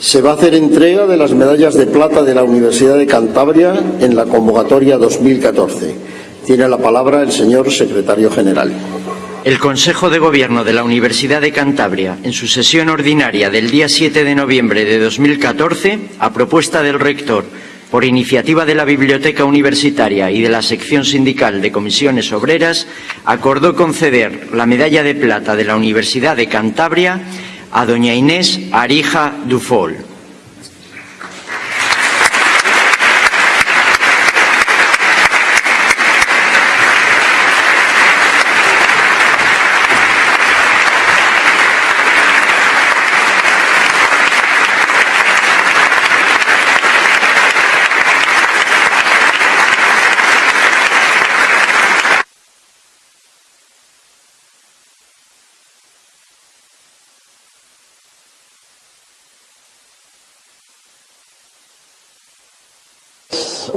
Se va a hacer entrega de las medallas de plata de la Universidad de Cantabria en la convocatoria 2014. Tiene la palabra el señor secretario general. El Consejo de Gobierno de la Universidad de Cantabria, en su sesión ordinaria del día 7 de noviembre de 2014, a propuesta del rector, por iniciativa de la Biblioteca Universitaria y de la sección sindical de comisiones obreras, acordó conceder la medalla de plata de la Universidad de Cantabria a doña Inés Arija Dufol.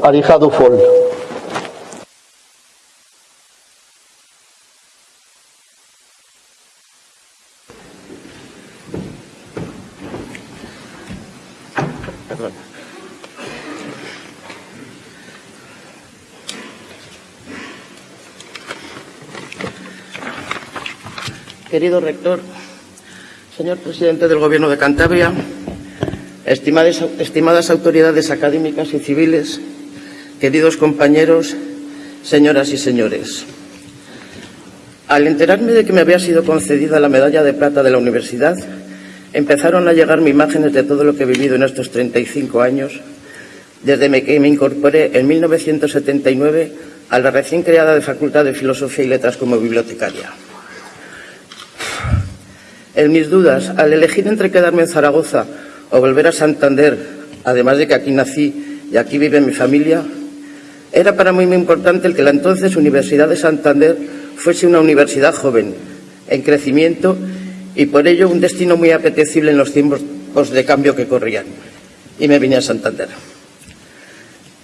Arija Dufol. Querido rector, señor presidente del Gobierno de Cantabria, estimadas, autoridades académicas y civiles, queridos compañeros, señoras y señores. Al enterarme de que me había sido concedida la medalla de plata de la universidad, empezaron a llegarme imágenes de todo lo que he vivido en estos 35 años, desde que me incorporé en 1979 a la recién creada de Facultad de Filosofía y Letras como bibliotecaria. En mis dudas, al elegir entre quedarme en Zaragoza o volver a Santander, además de que aquí nací y aquí vive mi familia, era para mí muy importante el que la entonces Universidad de Santander fuese una universidad joven, en crecimiento y por ello un destino muy apetecible en los tiempos de cambio que corrían. Y me vine a Santander.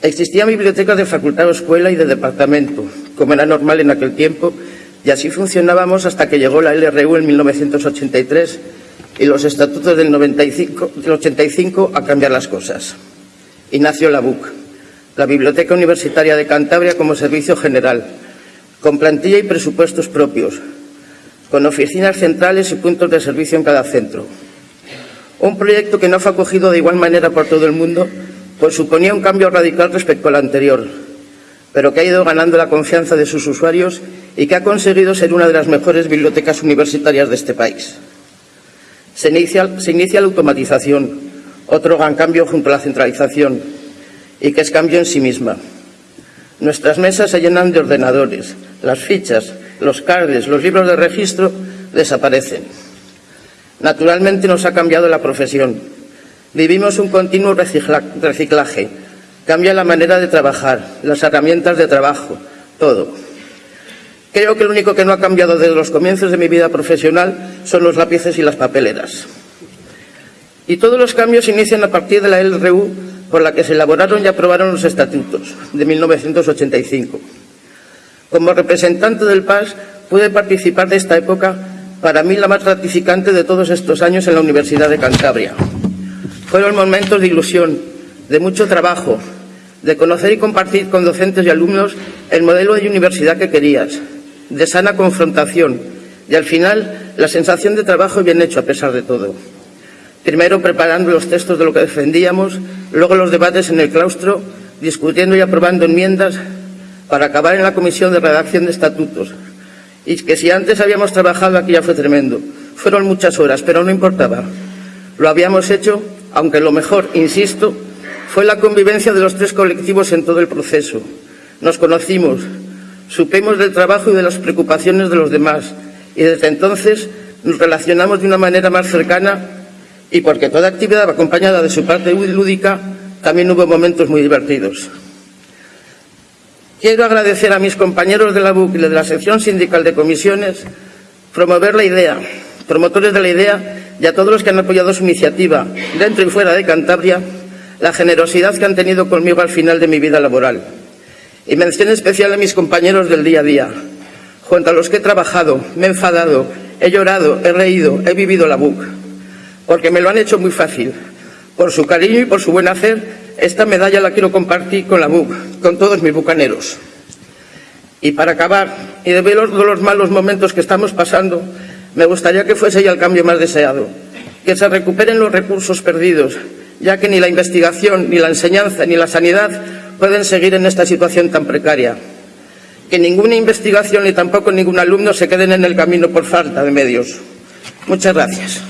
Existían bibliotecas de facultad o escuela y de departamento, como era normal en aquel tiempo, y así funcionábamos hasta que llegó la LRU en 1983 y los estatutos del, 95, del 85 a cambiar las cosas. Y nació la BUC, la Biblioteca Universitaria de Cantabria como servicio general, con plantilla y presupuestos propios, con oficinas centrales y puntos de servicio en cada centro. Un proyecto que no fue acogido de igual manera por todo el mundo, pues suponía un cambio radical respecto al anterior, pero que ha ido ganando la confianza de sus usuarios y que ha conseguido ser una de las mejores bibliotecas universitarias de este país. Se inicia, la automatización, otro gran cambio junto a la centralización, y que es cambio en sí misma. Nuestras mesas se llenan de ordenadores, las fichas, los cards, los libros de registro desaparecen. Naturalmente nos ha cambiado la profesión. Vivimos un continuo reciclaje. Cambia la manera de trabajar, las herramientas de trabajo, todo. Creo que lo único que no ha cambiado desde los comienzos de mi vida profesional son los lápices y las papeleras. Y todos los cambios inician a partir de la LRU por la que se elaboraron y aprobaron los estatutos de 1985. Como representante del PAS pude participar de esta época, para mí la más gratificante de todos estos años en la Universidad de Cantabria. Fueron momentos de ilusión, de mucho trabajo, de conocer y compartir con docentes y alumnos el modelo de universidad que querías, de sana confrontación y al final la sensación de trabajo bien hecho a pesar de todo. Primero preparando los textos de lo que defendíamos, luego los debates en el claustro, discutiendo y aprobando enmiendas para acabar en la comisión de redacción de estatutos. Y que si antes habíamos trabajado aquí ya fue tremendo. Fueron muchas horas, pero no importaba. Lo habíamos hecho, aunque lo mejor, insisto, fue la convivencia de los tres colectivos en todo el proceso. Nos conocimos, supimos del trabajo y de las preocupaciones de los demás y desde entonces nos relacionamos de una manera más cercana y porque toda actividad acompañada de su parte lúdica, también hubo momentos muy divertidos. Quiero agradecer a mis compañeros de la BUC y de la sección sindical de comisiones promover la idea, promotores de la idea y a todos los que han apoyado su iniciativa, dentro y fuera de Cantabria, la generosidad que han tenido conmigo al final de mi vida laboral. Y mención especial a mis compañeros del día a día, junto a los que he trabajado, me he enfadado, he llorado, he reído, he vivido la BUC porque me lo han hecho muy fácil, Por su cariño y por su buen hacer, esta medalla la quiero compartir con la BUC, con todos mis bucaneros. Y para acabar, y de ver los, los malos momentos que estamos pasando, me gustaría que fuese ya el cambio más deseado, que se recuperen los recursos perdidos, ya que ni la investigación, ni la enseñanza, ni la sanidad pueden seguir en esta situación tan precaria. Que ninguna investigación ni tampoco ningún alumno se queden en el camino por falta de medios. Muchas gracias.